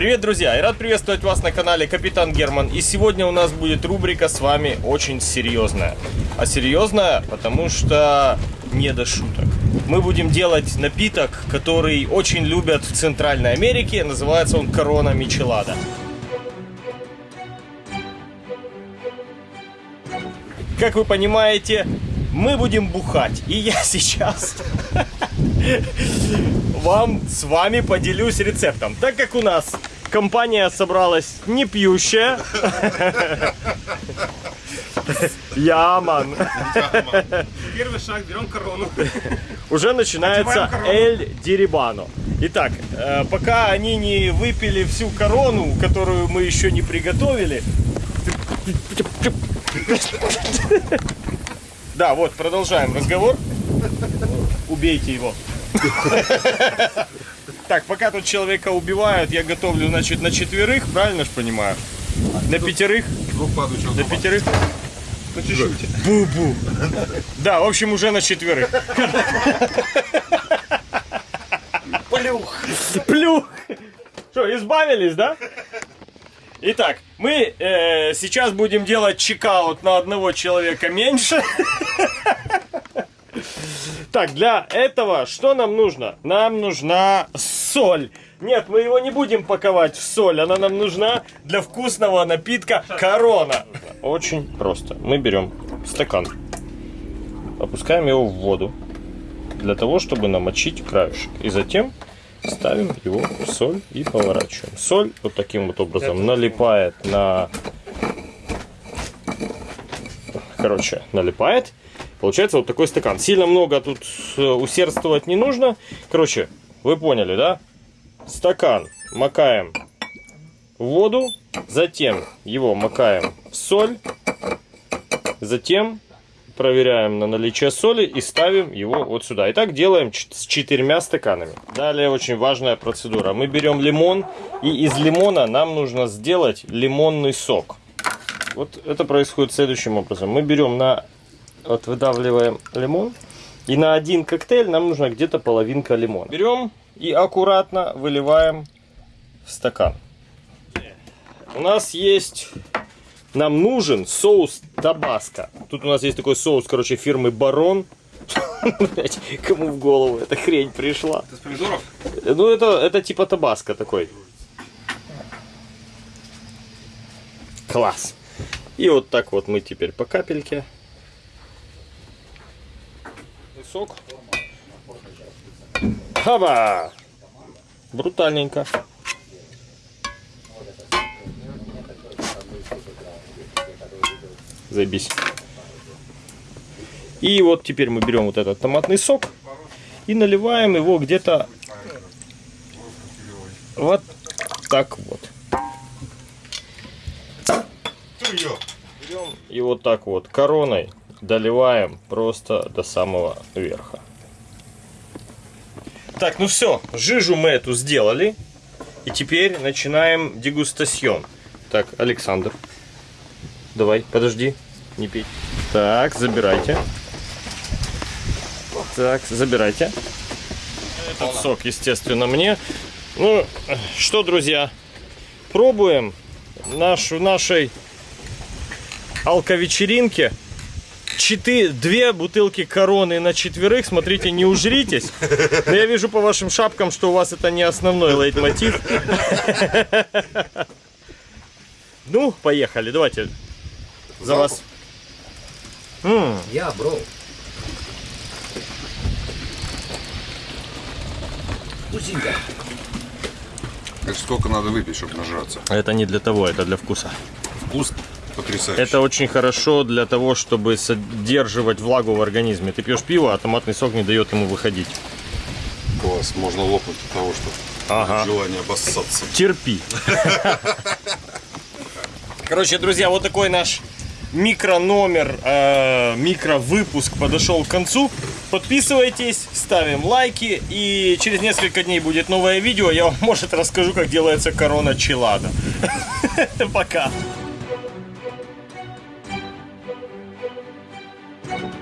Привет, друзья! Я рад приветствовать вас на канале Капитан Герман. И сегодня у нас будет рубрика с вами очень серьезная. А серьезная, потому что не до шуток. Мы будем делать напиток, который очень любят в Центральной Америке. Называется он Корона Мичелада. Как вы понимаете, мы будем бухать. И я сейчас вам с вами поделюсь рецептом. Так как у нас компания собралась не пьющая. Яман. Первый шаг, берем корону. Уже начинается Эль Дирибано. Итак, э, пока они не выпили всю корону, которую мы еще не приготовили. Да, вот, продолжаем разговор. Убейте его. Так, пока тут человека убивают, я готовлю, значит, на четверых, правильно же понимаю? На пятерых? На пятерых? По чуть-чуть. Бу-бу. Да, в общем, уже на четверых. Плюх. Плюх. Что, избавились, да? Итак, мы э, сейчас будем делать чекаут на одного человека меньше. Так, для этого что нам нужно? Нам нужна соль. Нет, мы его не будем паковать в соль. Она нам нужна для вкусного напитка корона. Очень просто. Мы берем стакан, опускаем его в воду для того, чтобы намочить краешек. И затем ставим его в соль и поворачиваем. Соль вот таким вот образом налипает на... Короче, налипает. Получается вот такой стакан. Сильно много тут э, усердствовать не нужно. Короче, вы поняли, да? Стакан макаем в воду, затем его макаем в соль, затем проверяем на наличие соли и ставим его вот сюда. И так делаем с четырьмя стаканами. Далее очень важная процедура. Мы берем лимон, и из лимона нам нужно сделать лимонный сок. Вот это происходит следующим образом. Мы берем на... Вот выдавливаем лимон. И на один коктейль нам нужно где-то половинка лимона. Берем и аккуратно выливаем в стакан. У нас есть нам нужен соус табаско. Тут у нас есть такой соус, короче, фирмы Барон. Кому в голову эта хрень пришла? Это с помидоров? Ну, это, это типа табаско такой. Класс. И вот так вот мы теперь по капельке. Сок. Хаба! Брутальненько. Заебись. И вот теперь мы берем вот этот томатный сок и наливаем его где-то вот так вот. Берем и вот так вот короной доливаем просто до самого верха. Так, ну все, жижу мы эту сделали. И теперь начинаем дегустасьон. Так, Александр, Давай, подожди, не пей. Так, забирайте. Так, забирайте. Этот сок, естественно, мне. Ну, что, друзья, пробуем нашу, нашей алковечеринке. Четыре, две бутылки короны на четверых. Смотрите, не ужритесь. Но я вижу по вашим шапкам, что у вас это не основной лейтмотив. Ну, поехали, давайте за вас. Я, бро. Вкусненько. Это сколько надо выпить, чтобы нажраться? Это не для того, это для вкуса. Вкус потрясающий. Это очень хорошо для того, чтобы содерживать влагу в организме. Ты пьешь пиво, а томатный сок не дает ему выходить. Класс, можно лопнуть от того, что Ага. желание обоссаться. Терпи. Короче, друзья, вот такой наш микрономер, э, микровыпуск подошел к концу. Подписывайтесь, ставим лайки и через несколько дней будет новое видео. Я вам, может, расскажу, как делается корона челада. Пока.